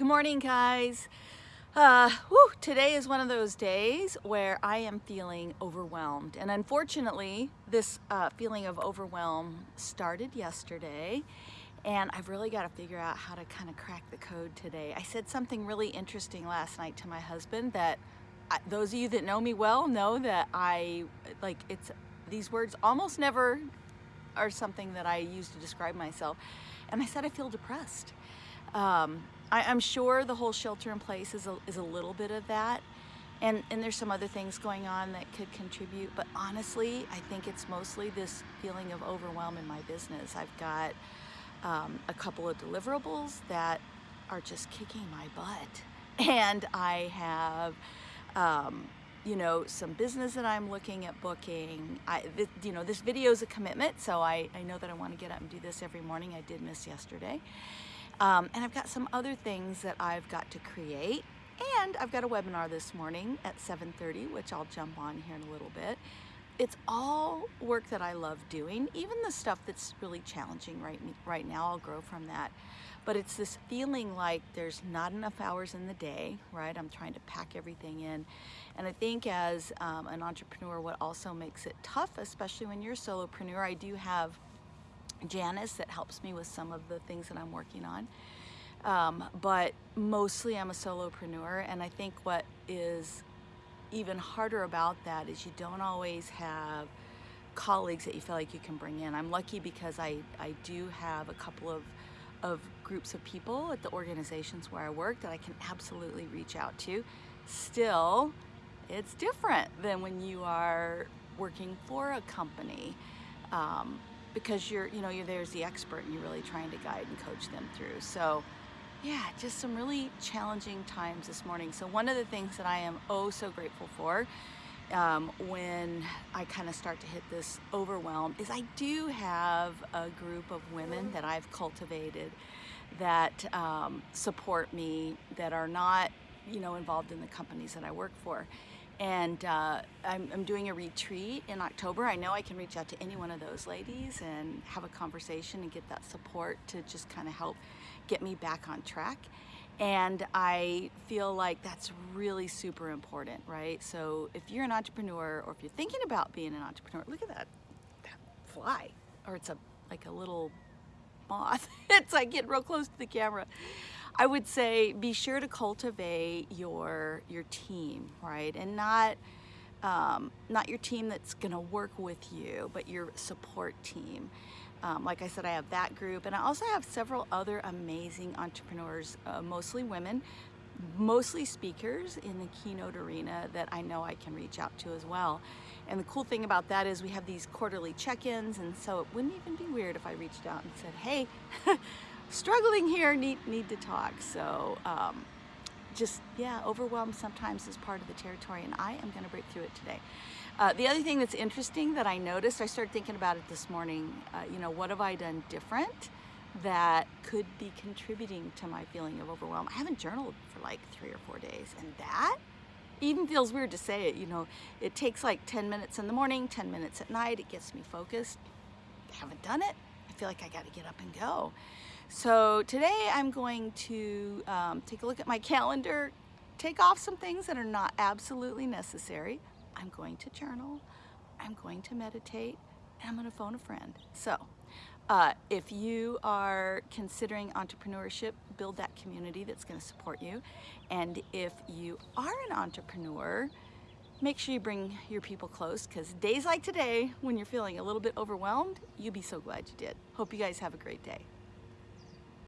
Good morning, guys. Uh, whew, today is one of those days where I am feeling overwhelmed. And unfortunately, this uh, feeling of overwhelm started yesterday. And I've really got to figure out how to kind of crack the code today. I said something really interesting last night to my husband that I, those of you that know me well know that I, like, it's these words almost never are something that I use to describe myself. And I said I feel depressed. Um, I, am sure the whole shelter in place is a, is a little bit of that. And, and there's some other things going on that could contribute. But honestly, I think it's mostly this feeling of overwhelm in my business. I've got um, a couple of deliverables that are just kicking my butt. And I have, um, you know, some business that I'm looking at booking. I, th you know, this video is a commitment, so I, I know that I want to get up and do this every morning. I did miss yesterday. Um, and I've got some other things that I've got to create. And I've got a webinar this morning at 7.30, which I'll jump on here in a little bit. It's all work that I love doing, even the stuff that's really challenging right, right now, I'll grow from that. But it's this feeling like there's not enough hours in the day, right? I'm trying to pack everything in. And I think as um, an entrepreneur, what also makes it tough, especially when you're a solopreneur, I do have Janice that helps me with some of the things that I'm working on. Um, but mostly I'm a solopreneur and I think what is even harder about that is you don't always have colleagues that you feel like you can bring in. I'm lucky because I, I do have a couple of, of groups of people at the organizations where I work that I can absolutely reach out to. Still, it's different than when you are working for a company. Um, because you're, you know, you're there's the expert and you're really trying to guide and coach them through. So yeah, just some really challenging times this morning. So one of the things that I am oh so grateful for um, when I kind of start to hit this overwhelm is I do have a group of women that I've cultivated that um, support me, that are not, you know, involved in the companies that I work for and uh, I'm, I'm, doing a retreat in October. I know I can reach out to any one of those ladies and have a conversation and get that support to just kind of help get me back on track. And I feel like that's really super important, right? So if you're an entrepreneur or if you're thinking about being an entrepreneur, look at that, that fly, or it's a like a little moth. it's like getting real close to the camera. I would say be sure to cultivate your your team, right? And not um, not your team that's going to work with you, but your support team. Um, like I said, I have that group, and I also have several other amazing entrepreneurs, uh, mostly women, mostly speakers in the keynote arena that I know I can reach out to as well. And the cool thing about that is we have these quarterly check-ins, and so it wouldn't even be weird if I reached out and said, hey, struggling here, need, need to talk. So um, just, yeah, overwhelmed sometimes is part of the territory and I am gonna break through it today. Uh, the other thing that's interesting that I noticed, I started thinking about it this morning, uh, you know, what have I done different that could be contributing to my feeling of overwhelm? I haven't journaled for like three or four days and that even feels weird to say it, you know, it takes like 10 minutes in the morning, 10 minutes at night, it gets me focused. I haven't done it. I feel like I got to get up and go. So today I'm going to um, take a look at my calendar, take off some things that are not absolutely necessary. I'm going to journal, I'm going to meditate, and I'm going to phone a friend. So uh, if you are considering entrepreneurship, build that community that's going to support you. And if you are an entrepreneur, make sure you bring your people close because days like today, when you're feeling a little bit overwhelmed, you'll be so glad you did. Hope you guys have a great day.